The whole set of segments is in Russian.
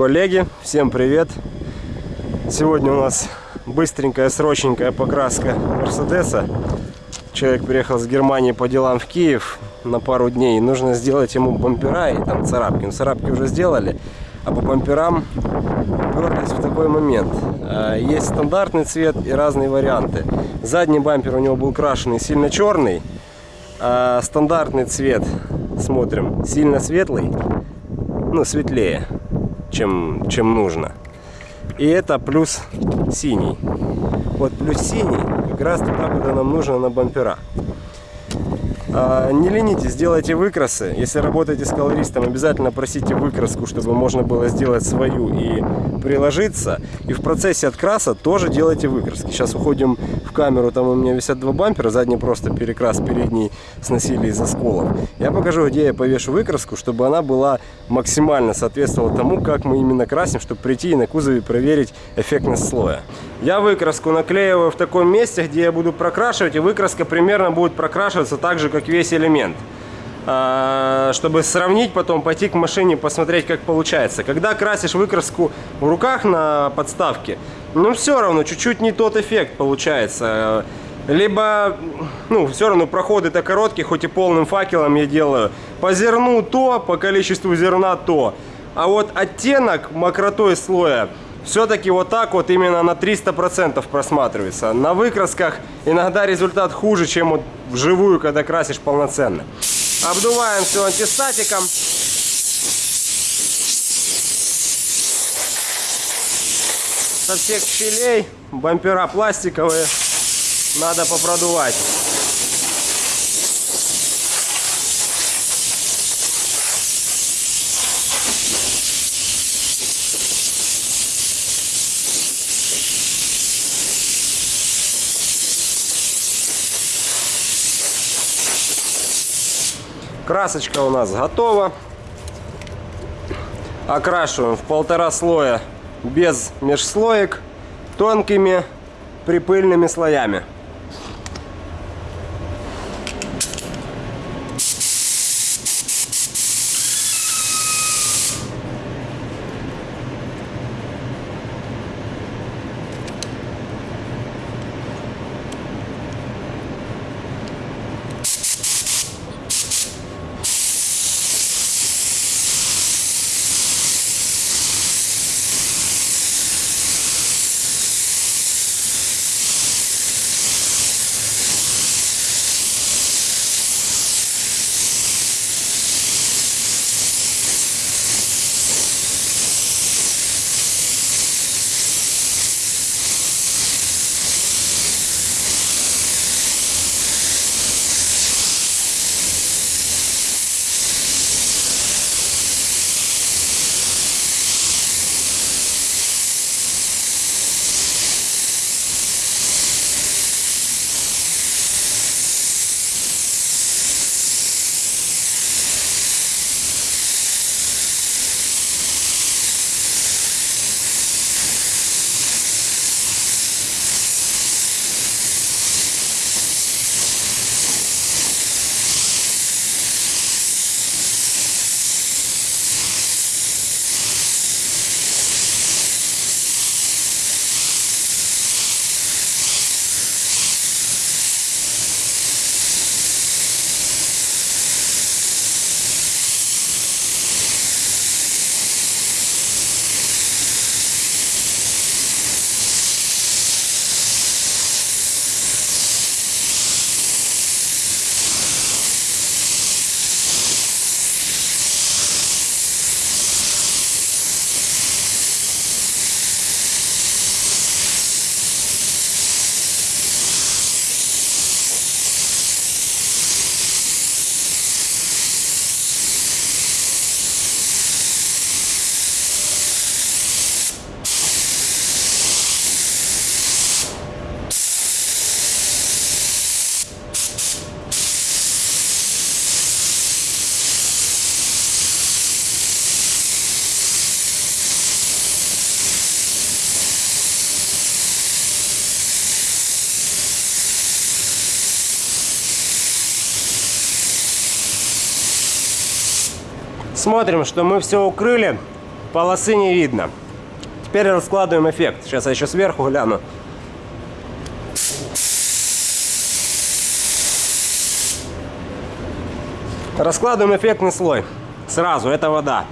Коллеги, всем привет! Сегодня у нас быстренькая, срочненькая покраска Мерседеса. Человек приехал с Германии по делам в Киев на пару дней. Нужно сделать ему бампера и там царапки. Ну, царапки уже сделали, а по бамперам уперлись в такой момент. А, есть стандартный цвет и разные варианты. Задний бампер у него был крашеный сильно черный, а стандартный цвет, смотрим, сильно светлый, ну, светлее, чем, чем нужно. И это плюс синий. Вот плюс синий как раз туда, куда нам нужно на бампера. А, не ленитесь, сделайте выкрасы. Если работаете с колористом, обязательно просите выкраску, чтобы можно было сделать свою и приложиться. И в процессе откраса тоже делайте выкраски. Сейчас уходим в камеру, там у меня висят два бампера, задний просто перекрас, передний сносили из осколов. Я покажу, где я повешу выкраску, чтобы она была максимально соответствовала тому, как мы именно красим, чтобы прийти и на кузове проверить эффектность слоя. Я выкраску наклеиваю в таком месте, где я буду прокрашивать, и выкраска примерно будет прокрашиваться так же, как весь элемент. А, чтобы сравнить, потом пойти к машине, посмотреть, как получается. Когда красишь выкраску в руках на подставке, ну все равно, чуть-чуть не тот эффект получается. Либо, ну, все равно проходы-то короткие, хоть и полным факелом я делаю. По зерну то, по количеству зерна то. А вот оттенок мокротой слоя все-таки вот так вот именно на 300% просматривается. На выкрасках иногда результат хуже, чем вот вживую, когда красишь полноценно. Обдуваем все антистатиком. Со всех щелей, бампера пластиковые, надо попродувать. Красочка у нас готова. Окрашиваем в полтора слоя без межслоек тонкими припыльными слоями. Смотрим, что мы все укрыли полосы не видно. Теперь раскладываем эффект. Сейчас я еще сверху гляну. Раскладываем эффектный слой. Сразу, это вода.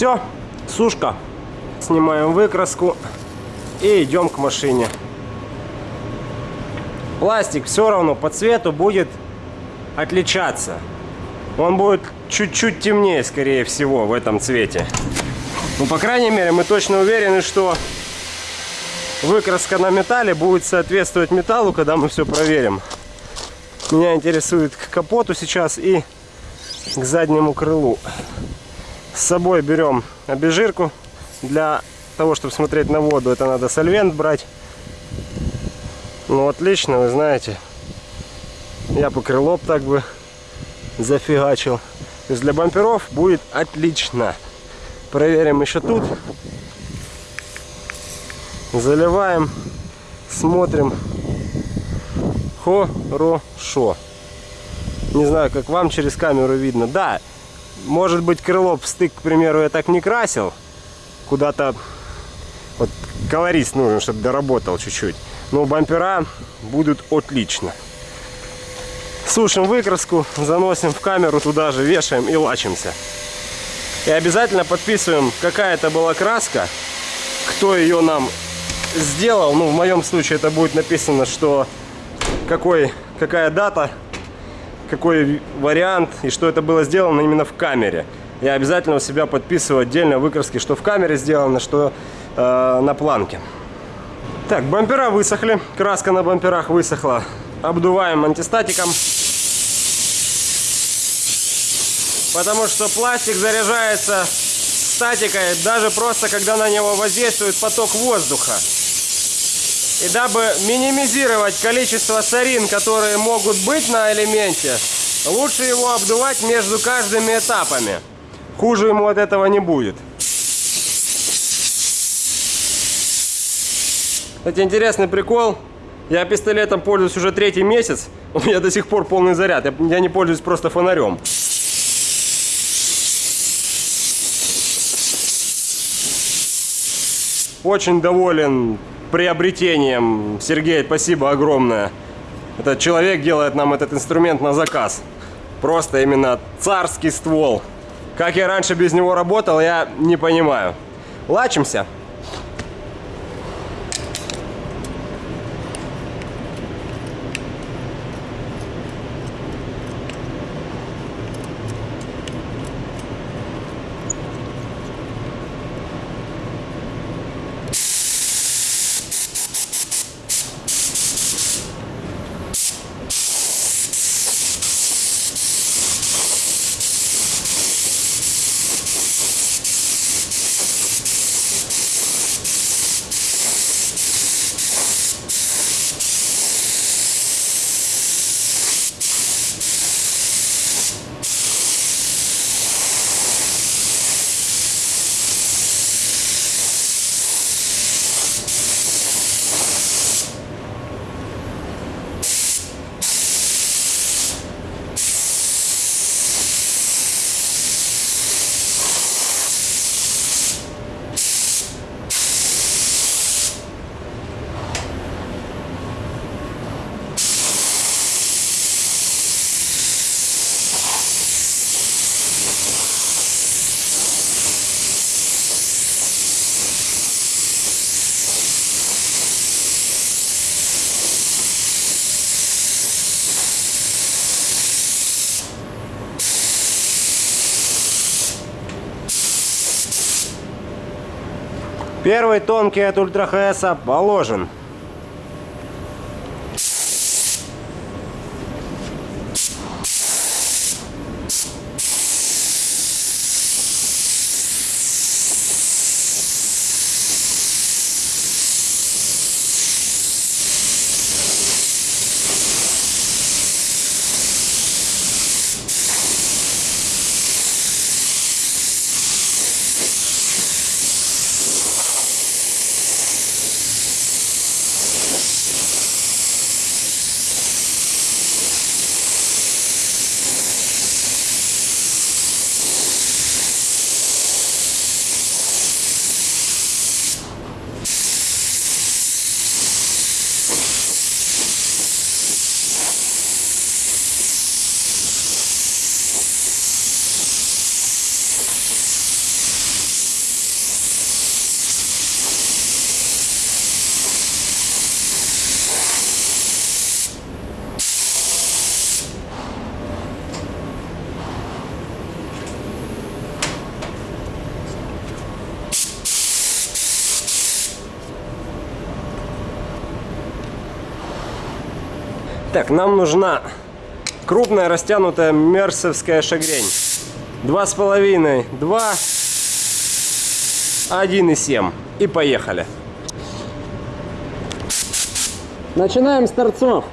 Все, сушка. Снимаем выкраску и идем к машине. Пластик все равно по цвету будет отличаться. Он будет чуть-чуть темнее, скорее всего, в этом цвете. Ну, по крайней мере, мы точно уверены, что выкраска на металле будет соответствовать металлу, когда мы все проверим. Меня интересует к капоту сейчас и к заднему крылу. С собой берем обезжирку. Для того, чтобы смотреть на воду, это надо сольвент брать. Ну, отлично, вы знаете. Я по крылоп так бы зафигачил. То есть для бамперов будет отлично. Проверим еще тут. Заливаем. Смотрим. Хорошо. Не знаю, как вам через камеру видно. Да, может быть, крыло стык, к примеру, я так не красил. Куда-то вот колорист нужен, чтобы доработал чуть-чуть. Но бампера будут отлично. Сушим выкраску, заносим в камеру туда же, вешаем и лачимся. И обязательно подписываем, какая это была краска, кто ее нам сделал. Ну, в моем случае это будет написано, что какой, какая дата какой вариант и что это было сделано именно в камере. Я обязательно у себя подписываю отдельно выкраски, что в камере сделано, что э, на планке. Так, бампера высохли, краска на бамперах высохла. Обдуваем антистатиком. Потому что пластик заряжается статикой даже просто, когда на него воздействует поток воздуха. И дабы минимизировать количество сорин, которые могут быть на элементе, лучше его обдувать между каждыми этапами. Хуже ему от этого не будет. Кстати, интересный прикол. Я пистолетом пользуюсь уже третий месяц. У меня до сих пор полный заряд. Я не пользуюсь просто фонарем. Очень доволен приобретением. Сергей, спасибо огромное. Этот человек делает нам этот инструмент на заказ. Просто именно царский ствол. Как я раньше без него работал, я не понимаю. Лачимся. Первый тонкий от Ультра ХС положен. Так, нам нужна крупная растянутая мерсовская шагрень. Два с половиной, два, один и семь. И поехали. Начинаем с торцов.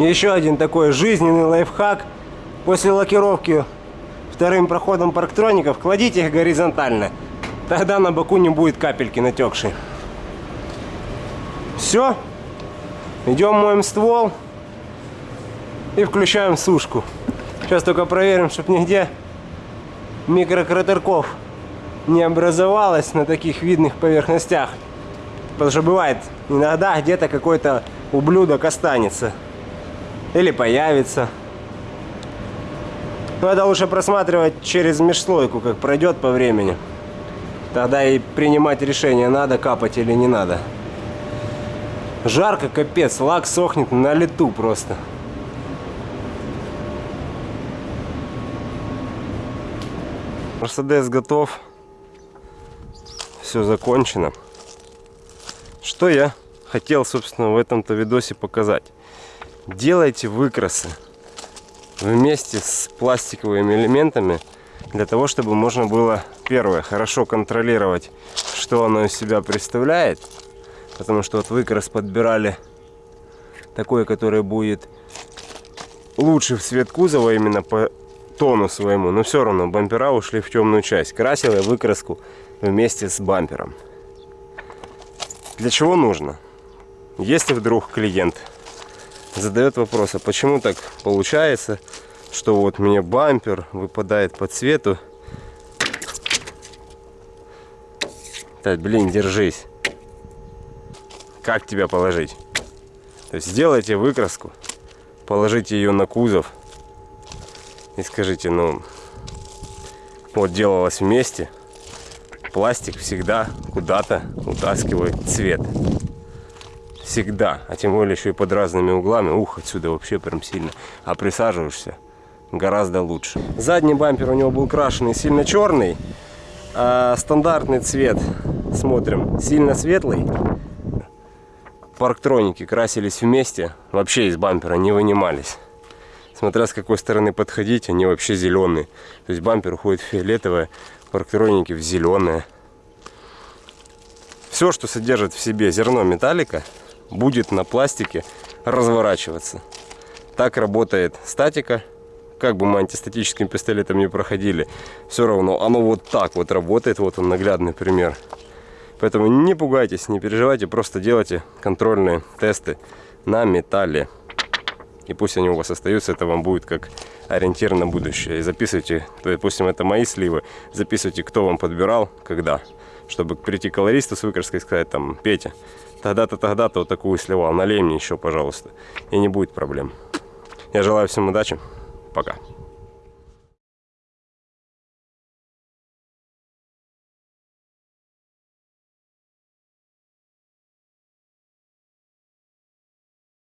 Еще один такой жизненный лайфхак. После лакировки вторым проходом парктроников кладите их горизонтально. Тогда на боку не будет капельки натекшей. Все. Идем моем ствол и включаем сушку. Сейчас только проверим, чтобы нигде микрократерков не образовалось на таких видных поверхностях. Потому что бывает, иногда где-то какой-то ублюдок останется. Или появится. Но это лучше просматривать через межслойку, как пройдет по времени. Тогда и принимать решение, надо капать или не надо. Жарко, капец, лак сохнет на лету просто. Мерседес готов. Все закончено. Что я хотел, собственно, в этом-то видосе показать. Делайте выкрасы вместе с пластиковыми элементами для того, чтобы можно было, первое, хорошо контролировать, что оно из себя представляет. Потому что вот выкрас подбирали такой, который будет лучше в цвет кузова именно по тону своему. Но все равно бампера ушли в темную часть. Красил я выкраску вместе с бампером. Для чего нужно? Если вдруг клиент задает вопрос, а почему так получается, что вот мне бампер выпадает по цвету. Так, блин, держись. Как тебя положить? То есть сделайте выкраску, положите ее на кузов и скажите, ну, вот делалось вместе, пластик всегда куда-то утаскивает цвет. Всегда. А тем более еще и под разными углами. Ух, отсюда вообще прям сильно. А присаживаешься гораздо лучше. Задний бампер у него был крашеный сильно черный. А стандартный цвет, смотрим, сильно светлый. Парктроники красились вместе. Вообще из бампера не вынимались смотря с какой стороны подходить, они вообще зеленые. То есть бампер уходит в фиолетовое, парктроники в зеленое. Все, что содержит в себе зерно металлика, будет на пластике разворачиваться. Так работает статика. Как бы мы антистатическим пистолетом не проходили, все равно оно вот так вот работает. Вот он наглядный пример. Поэтому не пугайтесь, не переживайте, просто делайте контрольные тесты на металле. И пусть они у вас остаются, это вам будет как ориентир на будущее. И записывайте, допустим, это мои сливы, записывайте, кто вам подбирал, когда. Чтобы прийти к колористу с выкраской и сказать, там, Петя, тогда-то, тогда-то вот такую сливал, налей мне еще, пожалуйста. И не будет проблем. Я желаю всем удачи. Пока.